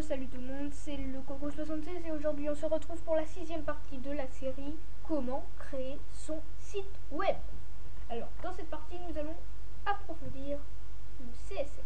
salut tout le monde, c'est le Coco76 et aujourd'hui on se retrouve pour la sixième partie de la série Comment créer son site web. Alors dans cette partie nous allons approfondir le CSS.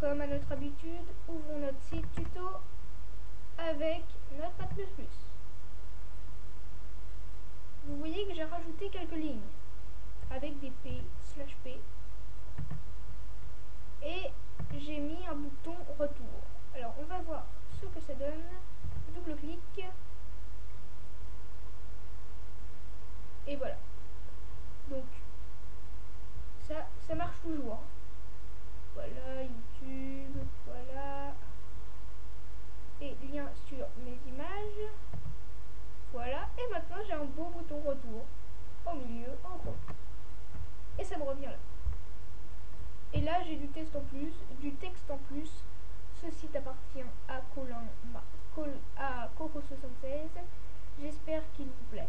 Comme à notre habitude, ouvrons notre site tuto avec notre plus Vous voyez que j'ai rajouté quelques lignes avec des P, slash P et j'ai mis un bouton retour. Alors on va voir ce que ça donne. Double clic. Et voilà. Donc ça, ça marche toujours. Voilà YouTube, voilà. Et lien sur mes images. Voilà. Et maintenant j'ai un beau bouton retour au milieu en gros. Et ça me revient là. Et là, j'ai du texte en plus. Du texte en plus. Ce site appartient à Colin, à Coco76. J'espère qu'il vous plaît.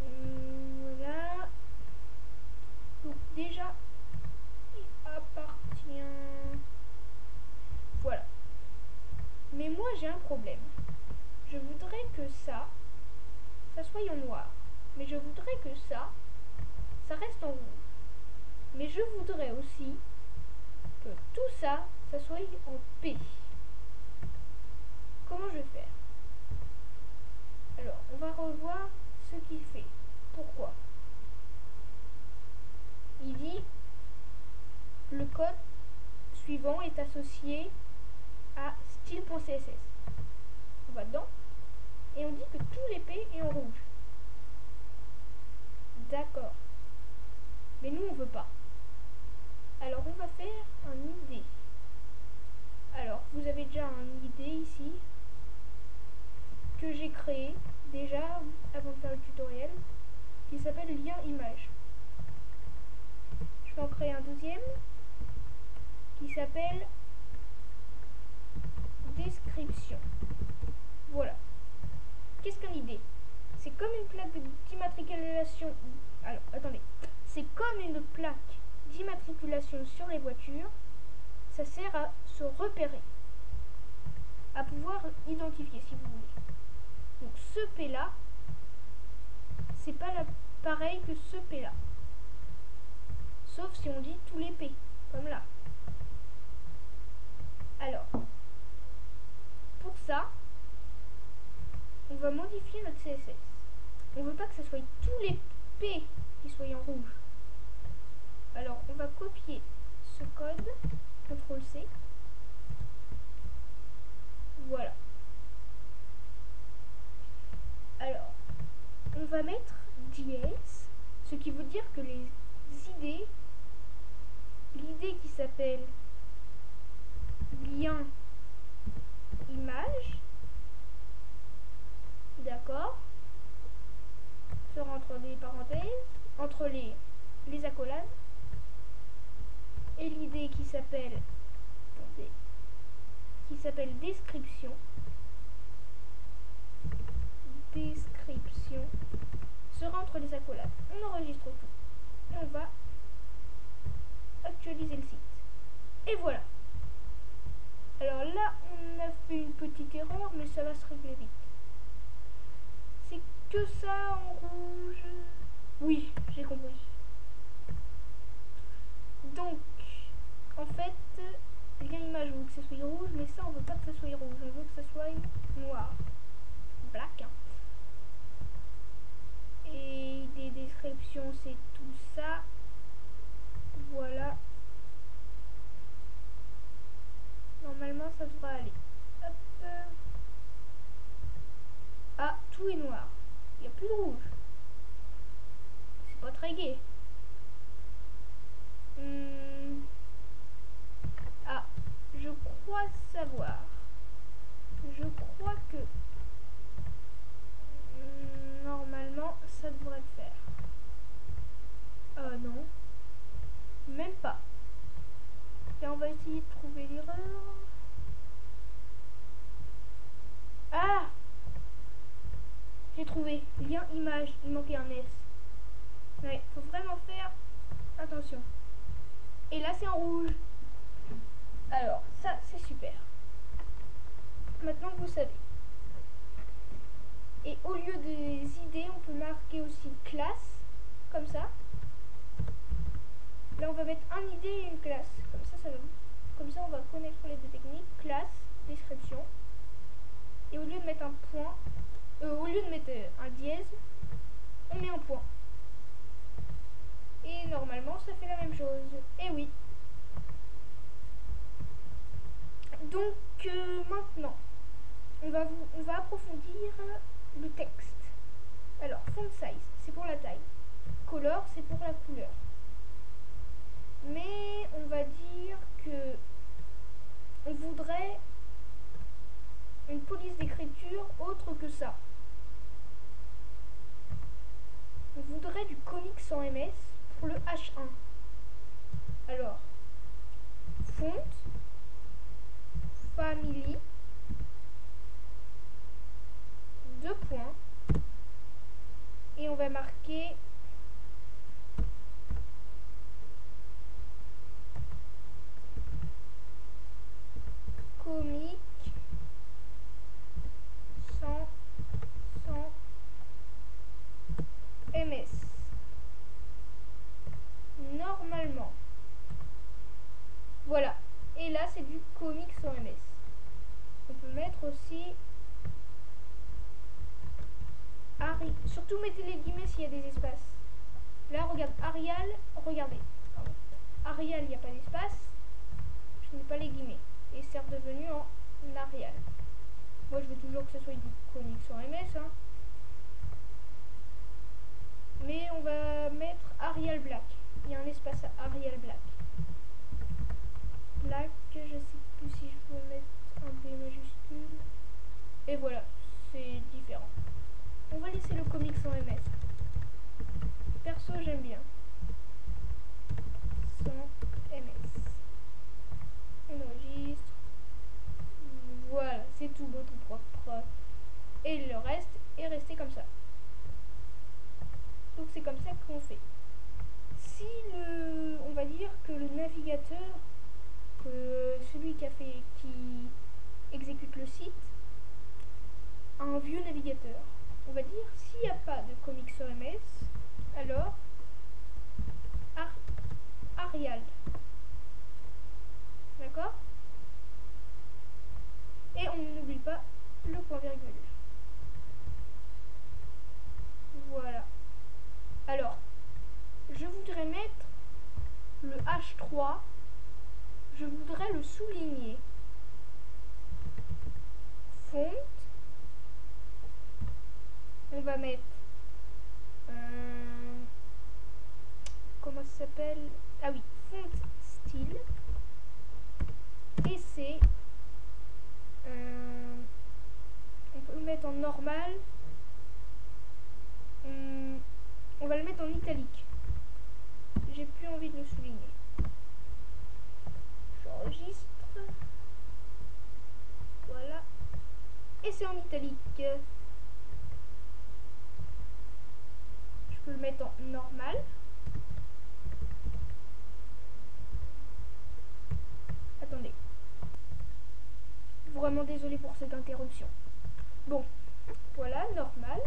Voilà. Donc déjà, il appartient. Voilà. Mais moi, j'ai un problème. Je voudrais que ça, ça soit en noir. Mais je voudrais que ça, ça reste en rouge. Mais je voudrais aussi que tout ça, soit en P. Comment je vais faire? Alors, on va revoir ce qu'il fait. Pourquoi? Il dit le code suivant est associé à style.css. On va dedans et on dit que les P est en rouge. D'accord. Mais nous, on veut pas. Alors, on va faire un ID. Alors, vous avez déjà un ID ici que j'ai créé déjà avant de faire le tutoriel qui s'appelle lien image. Je vais en créer un deuxième qui s'appelle description. Voilà. Qu'est-ce qu'un ID c'est comme une plaque d'immatriculation. Alors, attendez. C'est comme une plaque d'immatriculation sur les voitures. Ça sert à se repérer. À pouvoir identifier, si vous voulez. Donc, ce P là, c'est pas la, pareil que ce P là. Sauf si on dit tous les P, comme là. Alors, pour ça, on va modifier notre CSS. On veut pas que ce soit tous les P qui soient en rouge. Alors, on va copier ce code, CTRL C. Voilà. Alors, on va mettre JS, ce qui veut dire que les idées, l'idée qui s'appelle lien image, d'accord sera entre les parenthèses, entre les, les accolades, et l'idée qui s'appelle qui s'appelle description description sera entre les accolades. On enregistre tout et on va actualiser le site. Et voilà. Alors là, on a fait une petite erreur, mais ça va se régler vite que ça en rouge Oui, j'ai compris. Donc, en fait, lien image, on veut que ça soit rouge, mais ça, on veut pas que ça soit rouge, on veut que ça soit noir. Black. Hein. Et des descriptions, c'est tout ça. Voilà. Normalement, ça devrait aller. Hop. Ah, tout est noir il n'y a plus de rouge. C'est pas très gai. Hmm. Ah, je savoir. Je crois que hmm, normalement ça devrait le faire. Euh non. Même pas. Et on va essayer de trouver l'erreur. Ah j'ai trouvé. Lien image. Il manquait un S. Ouais, faut vraiment faire attention. Et là, c'est en rouge. Super. Maintenant vous savez. Et au lieu des idées, on peut marquer aussi classe, comme ça. Là, on va mettre un idée et une classe. Comme ça, ça va. Comme ça, on va connaître les deux techniques. Classe, description. Et au lieu de mettre un point, euh, au lieu de mettre un dièse, on met un point. Et normalement, ça fait la même chose. Et oui. Donc, euh, maintenant, on va, vous, on va approfondir le texte. Alors, font size, c'est pour la taille. Color, c'est pour la couleur. Mais on va dire que on voudrait une police d'écriture autre que ça. On voudrait du comics sans MS pour le H1. Alors, font, family, deux points, et on va marquer comique sans, sans MS. Normalement. Voilà. Et là, c'est du comique sans MS. On peut mettre aussi Ari. Surtout mettez les guillemets s'il y a des espaces. Là, regarde, Arial, regardez. Arial, il n'y a pas d'espace. Je n'ai pas les guillemets. Et c'est redevenu en Arial. Moi, je veux toujours que ce soit comique sans MS. Hein. Mais on va mettre Arial Black. Il y a un espace à Arial Black. Black, je sais plus si je peux mettre un. Et voilà, c'est différent. On va laisser le comic sans MS. Perso, j'aime bien. Sans MS. On enregistre. Voilà, c'est tout beau, tout propre. Et le reste est resté comme ça. Donc c'est comme ça qu'on fait. Si le, on va dire que le navigateur, que celui qui exécute le site, vieux navigateur. On va dire s'il n'y a pas de comics sur MS, alors Arial. D'accord? Et on n'oublie pas le point virgule. Voilà. Alors, je voudrais mettre le H3, je voudrais le souligner. Font, on va mettre, euh, comment ça s'appelle? Ah oui, font style, et c'est, euh, on peut le mettre en normal, hum, on va le mettre en italique. J'ai plus envie de le souligner. J'enregistre. Voilà. Et c'est en italique. Le mettre en normal. Attendez. Vraiment désolé pour cette interruption. Bon. Voilà, normal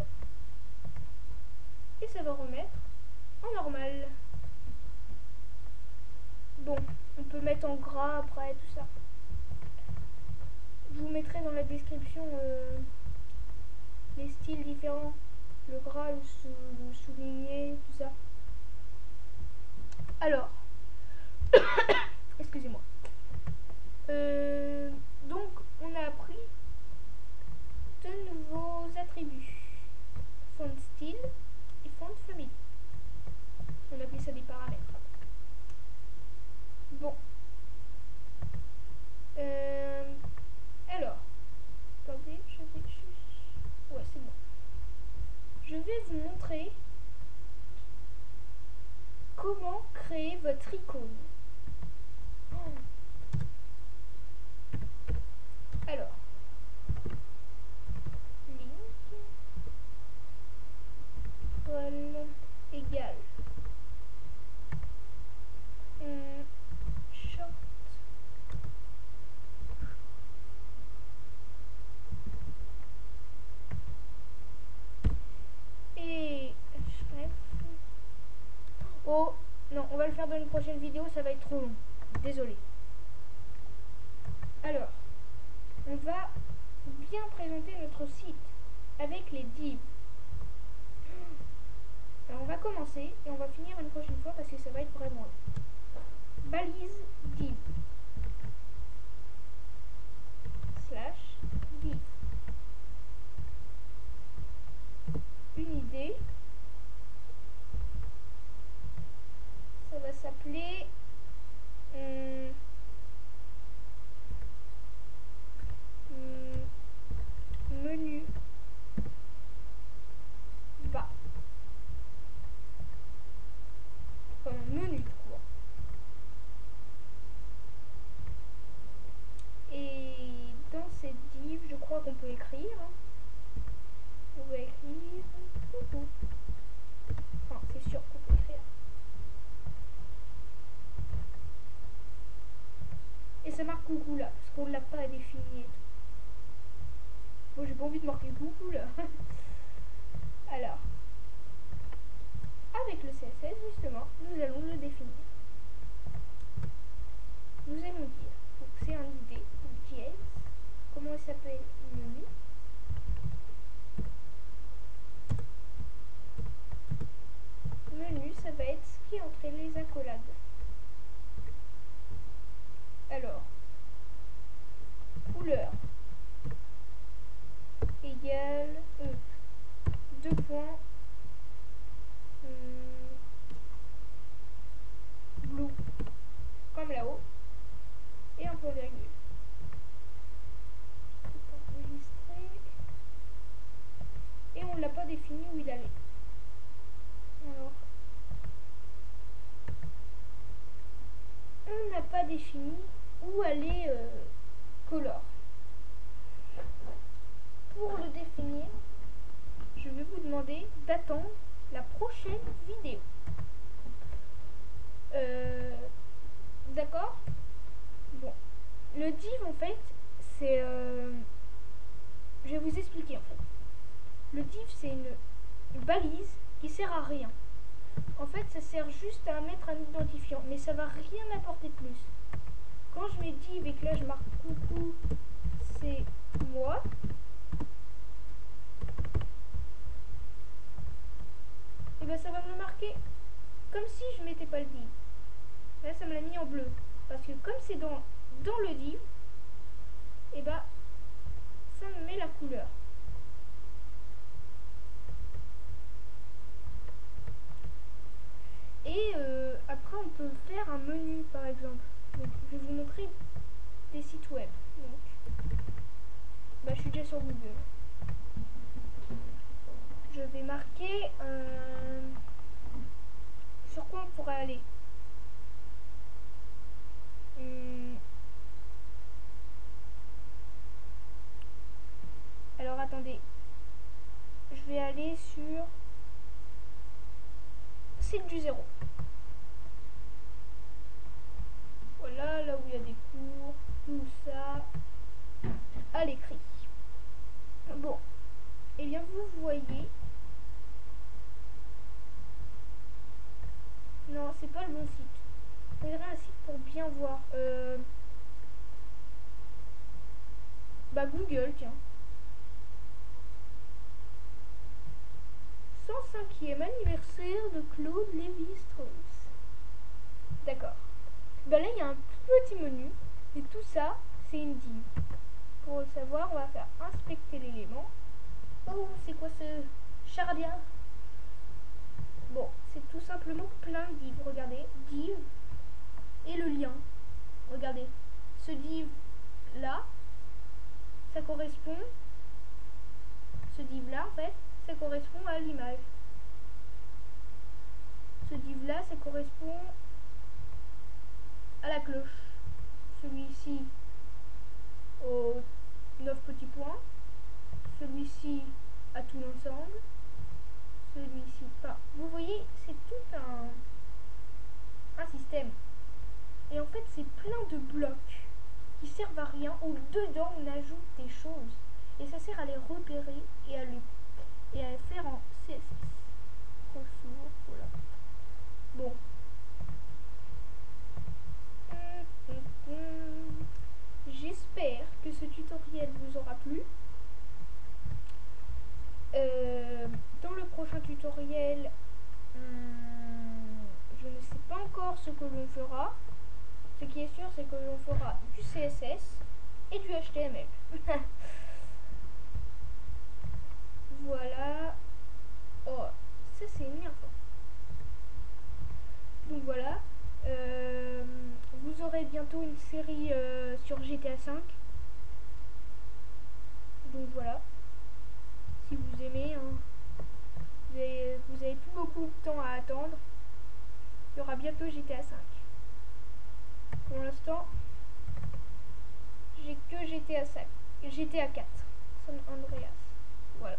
et ça va remettre en normal. Bon, on peut mettre en gras après tout ça. Je vous mettrai dans la description euh. Le gras, le, souligné, tout ça. Alors, excusez-moi. Euh, donc, on a appris de nouveaux attributs. Font style, de famille. On appelle ça des paramètres. Bon. Euh, alors. Attendez, je vais juste... Ouais, c'est bon. Je vais vous montrer comment créer votre icône? Alors. égale Oh, non, on va le faire dans prochaine vidéo, ça va être trop long. Désolé. Alors, on va bien présenter notre site avec les divs. Alors on va commencer et on va finir une prochaine fois parce que ça va être vraiment long. Balise div. Slash div. Une idée. Ça va s'appeler... hum, hum, menu bas. Comme un menu de cours. Et dans cette div, je crois qu'on peut écrire. hein. On va écrire. coucou. Enfin, c'est sûr qu'on peut écrire. Et ça marque coucou là, parce qu'on l'a pas défini. Moi j'ai pas envie de marquer coucou là. Alors, avec le CSS justement, nous allons le définir. Nous allons dire, c'est un ID, donc JS, comment il s'appelle menu. Menu, ça va être ce qui entraîne les accolades. Alors, couleur égale E. Deux points. hum, blue. Comme là-haut. Et un point virgule. Tout enregistré. Et on ne l'a pas défini où il allait. Alors. On n'a pas défini où allait euh, color. Pour le définir, je vais vous demander d'attendre la prochaine vidéo. Euh, D'accord? Bon. Le div, en fait, c'est... euh, je vais vous expliquer, en fait. Le div, c'est une balise qui sert à rien. En fait, ça sert juste à mettre un identifiant, mais ça va rien apporter de plus. Quand je mets div et que là je marque coucou, c'est moi, et ben ça va me le marquer comme si je mettais pas le div. Là, ça me l'a mis en bleu. Parce que comme c'est dans, dans le div, et ben ça me met la couleur. Et euh, après, on peut faire un menu, par exemple. Donc, je vais vous montrer des sites web. Donc, bah, je suis déjà sur Google. Je vais marquer euh, sur quoi on pourrait aller. Hum. Alors attendez, je vais aller sur site du zéro. Voilà, là où il y a des cours, tout ça, à l'écrit. Bon, et bien vous voyez. Non, c'est pas le bon site. Il faudrait un site pour bien voir. Euh... Bah Google, tiens. 105e anniversaire de Claude Lévi-Strauss. D'accord. Bah là, il y a un Et tout ça, c'est une div. Pour le savoir, on va faire inspecter l'élément. Oh, c'est quoi ce chardia Bon, c'est tout simplement plein de divs. Regardez, div et le lien. Regardez, ce div là, ça correspond. Ce div là, en fait, ça correspond à l'image. Ce div là, ça correspond deux dents, on ajoute des choses. Et ça sert à les repérer et à, lui, et à faire en cesse. Voilà. Bon. J'espère que ce tutoriel vous aura plu. Euh, dans le prochain tutoriel, hmm, je ne sais pas encore ce que l'on fera. Ce qui est sûr, c'est que l'on fera du CSS et du HTML. voilà. Oh, ça c'est énervant. Donc voilà. Euh, vous aurez bientôt une série euh, sur GTA 5. Donc voilà. Si vous aimez, hein. vous, avez, vous avez plus beaucoup de temps à attendre. Il y aura bientôt GTA 5. Pour l'instant, j'ai que GTA 5. GTA 4. San Andreas. Voilà.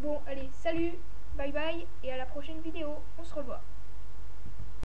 Bon, allez, salut, bye bye, et à la prochaine vidéo. On se revoit.